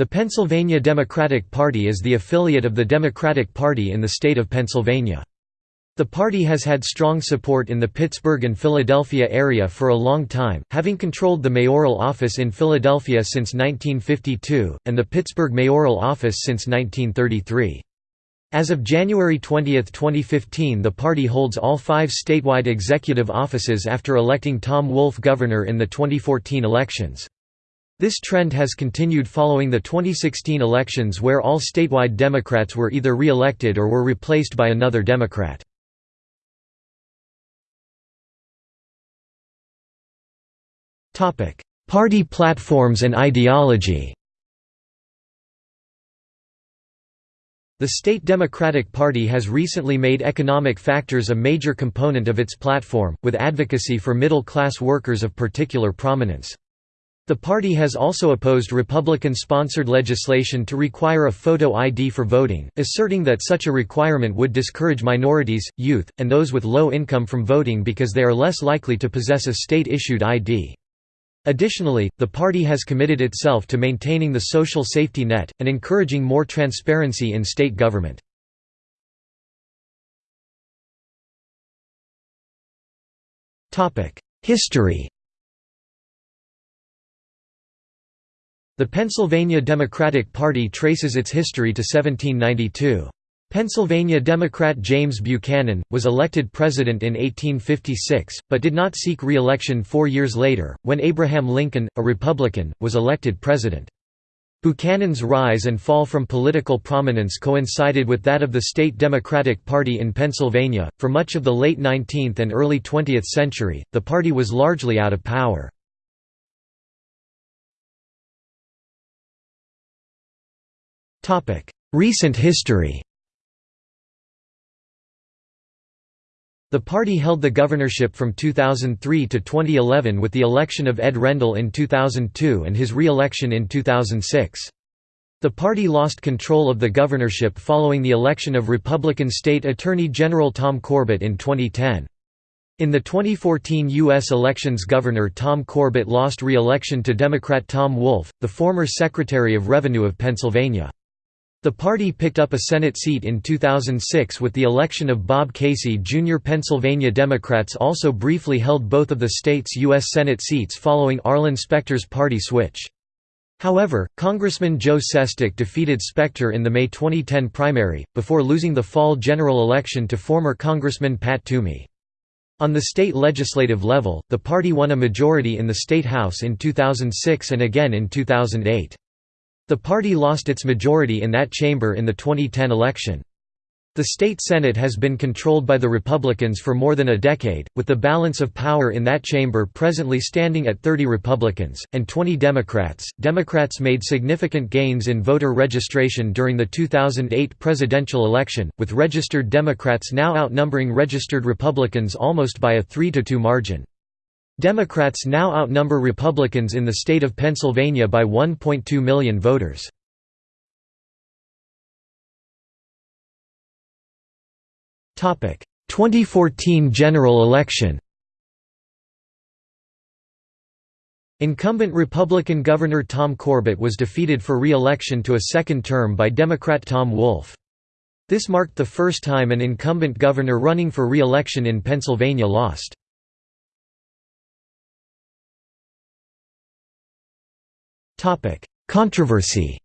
The Pennsylvania Democratic Party is the affiliate of the Democratic Party in the state of Pennsylvania. The party has had strong support in the Pittsburgh and Philadelphia area for a long time, having controlled the mayoral office in Philadelphia since 1952, and the Pittsburgh mayoral office since 1933. As of January 20, 2015 the party holds all five statewide executive offices after electing Tom Wolf governor in the 2014 elections. This trend has continued following the 2016 elections where all statewide Democrats were either re-elected or were replaced by another Democrat. Party platforms and ideology The state Democratic Party has recently made economic factors a major component of its platform, with advocacy for middle-class workers of particular prominence. The party has also opposed Republican-sponsored legislation to require a photo ID for voting, asserting that such a requirement would discourage minorities, youth, and those with low income from voting because they are less likely to possess a state-issued ID. Additionally, the party has committed itself to maintaining the social safety net, and encouraging more transparency in state government. History The Pennsylvania Democratic Party traces its history to 1792. Pennsylvania Democrat James Buchanan, was elected president in 1856, but did not seek re-election four years later, when Abraham Lincoln, a Republican, was elected president. Buchanan's rise and fall from political prominence coincided with that of the state Democratic Party in Pennsylvania. For much of the late 19th and early 20th century, the party was largely out of power. Recent history The party held the governorship from 2003 to 2011 with the election of Ed Rendell in 2002 and his re-election in 2006. The party lost control of the governorship following the election of Republican State Attorney General Tom Corbett in 2010. In the 2014 U.S. elections Governor Tom Corbett lost re-election to Democrat Tom Wolf, the former Secretary of Revenue of Pennsylvania. The party picked up a Senate seat in 2006 with the election of Bob Casey Jr. Pennsylvania Democrats also briefly held both of the state's U.S. Senate seats following Arlen Specter's party switch. However, Congressman Joe Sestak defeated Specter in the May 2010 primary, before losing the fall general election to former Congressman Pat Toomey. On the state legislative level, the party won a majority in the State House in 2006 and again in 2008. The party lost its majority in that chamber in the 2010 election. The state Senate has been controlled by the Republicans for more than a decade, with the balance of power in that chamber presently standing at 30 Republicans, and 20 Democrats. Democrats made significant gains in voter registration during the 2008 presidential election, with registered Democrats now outnumbering registered Republicans almost by a 3 to 2 margin. Democrats now outnumber Republicans in the state of Pennsylvania by 1.2 million voters. Topic: 2014 general election. Incumbent Republican Governor Tom Corbett was defeated for re-election to a second term by Democrat Tom Wolf. This marked the first time an incumbent governor running for re-election in Pennsylvania lost. Controversy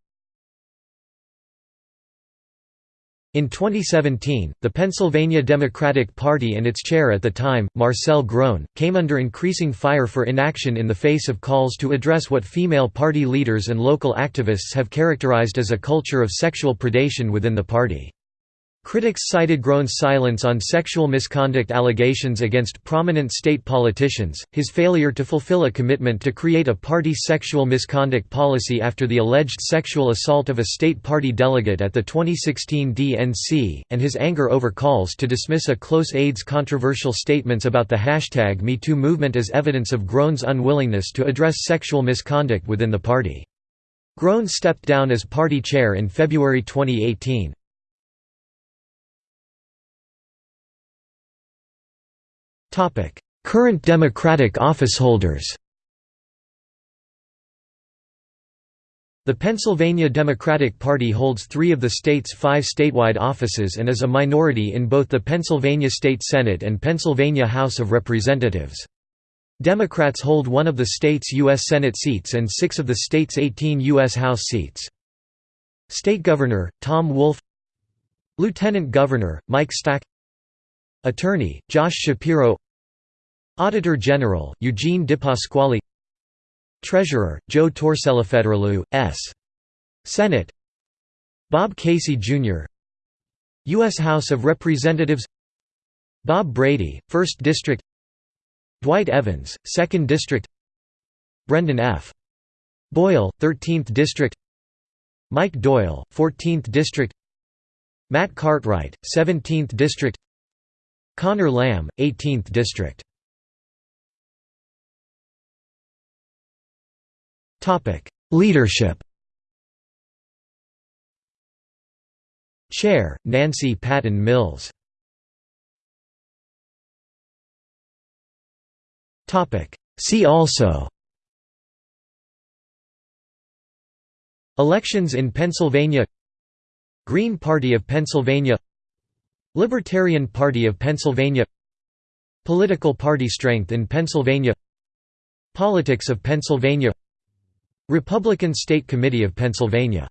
In 2017, the Pennsylvania Democratic Party and its chair at the time, Marcel Groen, came under increasing fire for inaction in the face of calls to address what female party leaders and local activists have characterized as a culture of sexual predation within the party. Critics cited Groen's silence on sexual misconduct allegations against prominent state politicians, his failure to fulfill a commitment to create a party sexual misconduct policy after the alleged sexual assault of a state party delegate at the 2016 DNC, and his anger over calls to dismiss a close aide's controversial statements about the hashtag MeToo movement as evidence of Groen's unwillingness to address sexual misconduct within the party. Groen stepped down as party chair in February 2018. Current Democratic officeholders The Pennsylvania Democratic Party holds three of the state's five statewide offices and is a minority in both the Pennsylvania State Senate and Pennsylvania House of Representatives. Democrats hold one of the state's U.S. Senate seats and six of the state's 18 U.S. House seats. State Governor, Tom Wolf Lieutenant Governor, Mike Stack Attorney, Josh Shapiro Auditor General, Eugene DePasquale Treasurer, Joe Torcellafederlu, S. Senate Bob Casey, Jr. U.S. House of Representatives Bob Brady, 1st District Dwight Evans, 2nd District Brendan F. Boyle, 13th District Mike Doyle, 14th District Matt Cartwright, 17th District Connor Lamb, 18th District Leadership Chair, Nancy Patton Mills. See also Elections in Pennsylvania Green Party of Pennsylvania Libertarian Party of Pennsylvania Political party strength in Pennsylvania Politics of Pennsylvania Republican State Committee of Pennsylvania